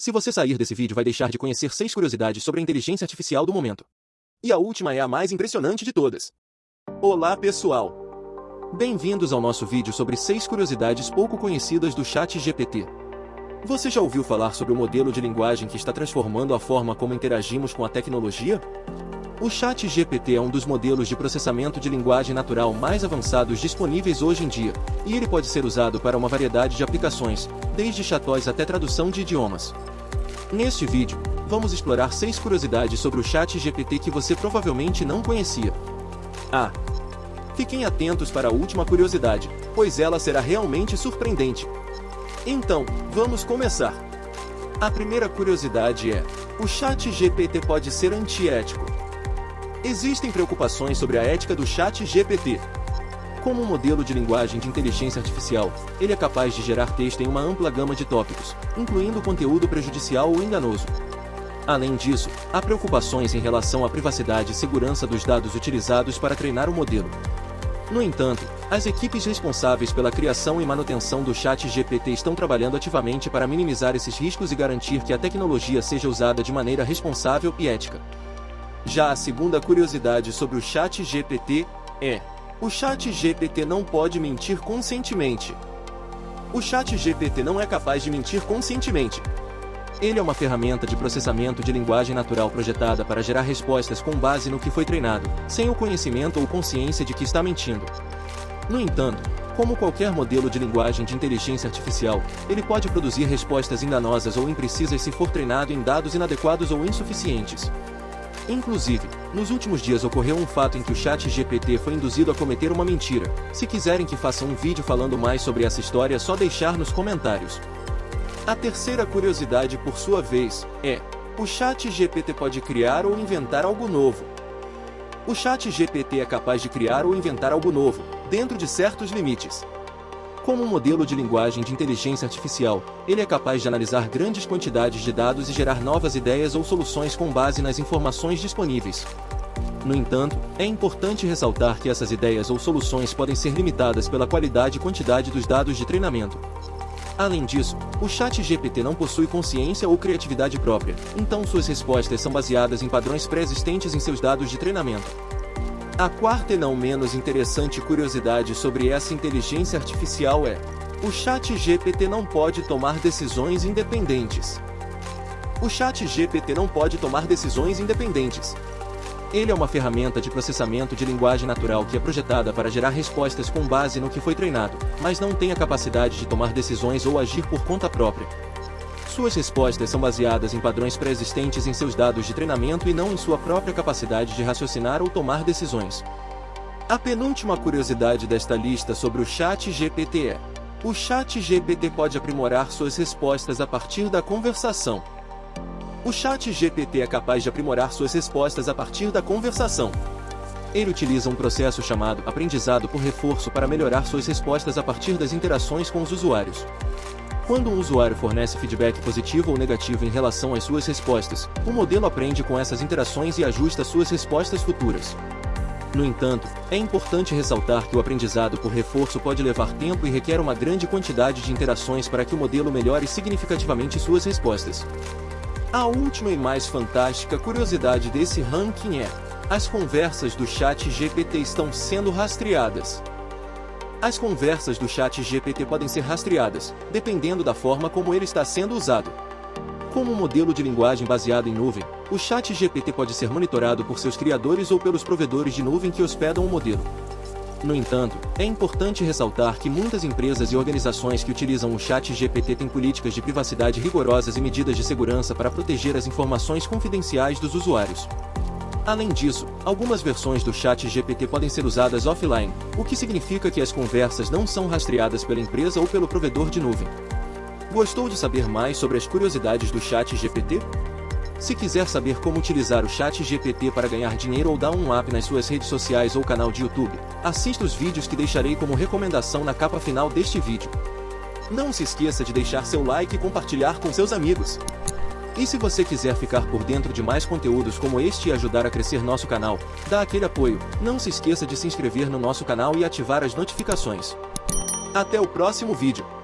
Se você sair desse vídeo vai deixar de conhecer 6 curiosidades sobre a inteligência artificial do momento. E a última é a mais impressionante de todas. Olá pessoal! Bem-vindos ao nosso vídeo sobre 6 curiosidades pouco conhecidas do chat GPT. Você já ouviu falar sobre o modelo de linguagem que está transformando a forma como interagimos com a tecnologia? O chat GPT é um dos modelos de processamento de linguagem natural mais avançados disponíveis hoje em dia, e ele pode ser usado para uma variedade de aplicações, desde chatbots até tradução de idiomas. Neste vídeo, vamos explorar 6 curiosidades sobre o chat GPT que você provavelmente não conhecia. Ah, Fiquem atentos para a última curiosidade, pois ela será realmente surpreendente. Então, vamos começar. A primeira curiosidade é: o chat GPT pode ser antiético? Existem preocupações sobre a ética do chat GPT. Como um modelo de linguagem de inteligência artificial, ele é capaz de gerar texto em uma ampla gama de tópicos, incluindo conteúdo prejudicial ou enganoso. Além disso, há preocupações em relação à privacidade e segurança dos dados utilizados para treinar o modelo. No entanto, as equipes responsáveis pela criação e manutenção do chat GPT estão trabalhando ativamente para minimizar esses riscos e garantir que a tecnologia seja usada de maneira responsável e ética. Já a segunda curiosidade sobre o chat GPT é: o chat GPT não pode mentir conscientemente. O chat GPT não é capaz de mentir conscientemente, ele é uma ferramenta de processamento de linguagem natural projetada para gerar respostas com base no que foi treinado, sem o conhecimento ou consciência de que está mentindo. No entanto, como qualquer modelo de linguagem de inteligência artificial, ele pode produzir respostas enganosas ou imprecisas se for treinado em dados inadequados ou insuficientes. Inclusive, nos últimos dias ocorreu um fato em que o chat GPT foi induzido a cometer uma mentira. Se quiserem que faça um vídeo falando mais sobre essa história é só deixar nos comentários. A terceira curiosidade, por sua vez, é: o Chat GPT pode criar ou inventar algo novo. O Chat GPT é capaz de criar ou inventar algo novo, dentro de certos limites. Como um modelo de linguagem de inteligência artificial, ele é capaz de analisar grandes quantidades de dados e gerar novas ideias ou soluções com base nas informações disponíveis. No entanto, é importante ressaltar que essas ideias ou soluções podem ser limitadas pela qualidade e quantidade dos dados de treinamento. Além disso, o chat GPT não possui consciência ou criatividade própria, então suas respostas são baseadas em padrões pré-existentes em seus dados de treinamento. A quarta e não menos interessante curiosidade sobre essa inteligência artificial é: o chat GPT não pode tomar decisões independentes. O chat GPT não pode tomar decisões independentes, ele é uma ferramenta de processamento de linguagem natural que é projetada para gerar respostas com base no que foi treinado, mas não tem a capacidade de tomar decisões ou agir por conta própria. Suas respostas são baseadas em padrões pré-existentes em seus dados de treinamento e não em sua própria capacidade de raciocinar ou tomar decisões. A penúltima curiosidade desta lista sobre o Chat GPT é: o Chat GPT pode aprimorar suas respostas a partir da conversação. O chat GPT é capaz de aprimorar suas respostas a partir da conversação. Ele utiliza um processo chamado aprendizado por reforço para melhorar suas respostas a partir das interações com os usuários. Quando um usuário fornece feedback positivo ou negativo em relação às suas respostas, o modelo aprende com essas interações e ajusta suas respostas futuras. No entanto, é importante ressaltar que o aprendizado por reforço pode levar tempo e requer uma grande quantidade de interações para que o modelo melhore significativamente suas respostas. A última e mais fantástica curiosidade desse ranking é: as conversas do chat GPT estão sendo rastreadas. As conversas do chat GPT podem ser rastreadas, dependendo da forma como ele está sendo usado. Como um modelo de linguagem baseado em nuvem, o chat GPT pode ser monitorado por seus criadores ou pelos provedores de nuvem que hospedam o modelo. No entanto, é importante ressaltar que muitas empresas e organizações que utilizam o chat GPT têm políticas de privacidade rigorosas e medidas de segurança para proteger as informações confidenciais dos usuários. Além disso, algumas versões do chat GPT podem ser usadas offline, o que significa que as conversas não são rastreadas pela empresa ou pelo provedor de nuvem. Gostou de saber mais sobre as curiosidades do chat GPT? Se quiser saber como utilizar o chat GPT para ganhar dinheiro ou dar um up nas suas redes sociais ou canal de YouTube, assista os vídeos que deixarei como recomendação na capa final deste vídeo. Não se esqueça de deixar seu like e compartilhar com seus amigos. E se você quiser ficar por dentro de mais conteúdos como este e ajudar a crescer nosso canal, dá aquele apoio, não se esqueça de se inscrever no nosso canal e ativar as notificações. Até o próximo vídeo.